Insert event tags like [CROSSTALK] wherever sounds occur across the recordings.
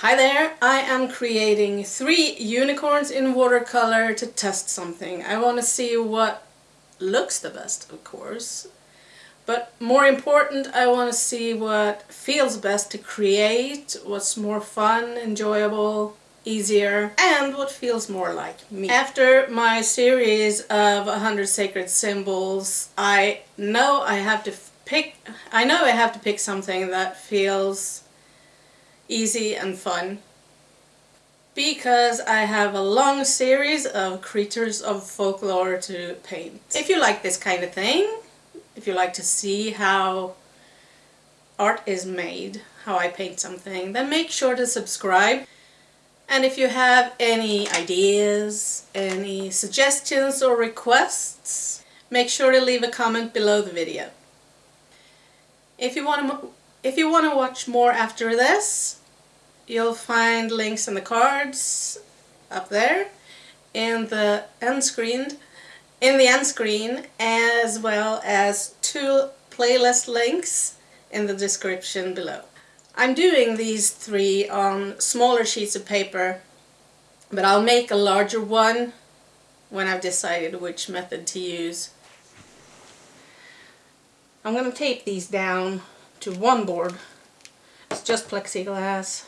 Hi there, I am creating three unicorns in watercolor to test something. I want to see what looks the best, of course. But more important, I want to see what feels best to create, what's more fun, enjoyable, easier, and what feels more like me. After my series of 100 sacred symbols, I know I have to pick, I know I have to pick something that feels easy and fun because I have a long series of creatures of folklore to paint. If you like this kind of thing, if you like to see how art is made, how I paint something, then make sure to subscribe. And if you have any ideas, any suggestions or requests, make sure to leave a comment below the video. If you want to if you want to watch more after this, you'll find links in the cards up there in the end screen in the end screen as well as two playlist links in the description below. I'm doing these three on smaller sheets of paper but I'll make a larger one when I've decided which method to use. I'm going to tape these down to one board. It's just plexiglass.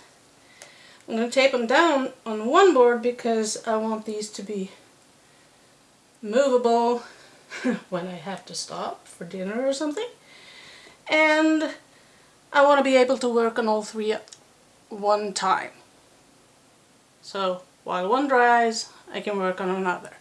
I'm going to tape them down on one board because I want these to be movable [LAUGHS] when I have to stop for dinner or something. And I want to be able to work on all three at one time. So while one dries, I can work on another.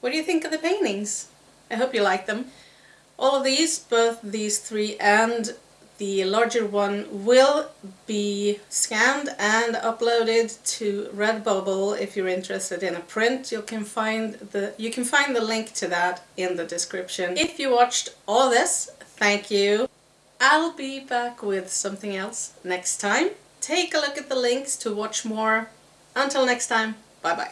What do you think of the paintings? I hope you like them. All of these, both these three and the larger one will be scanned and uploaded to Redbubble if you're interested in a print. You can find the you can find the link to that in the description. If you watched all this, thank you. I'll be back with something else next time. Take a look at the links to watch more. Until next time, bye bye.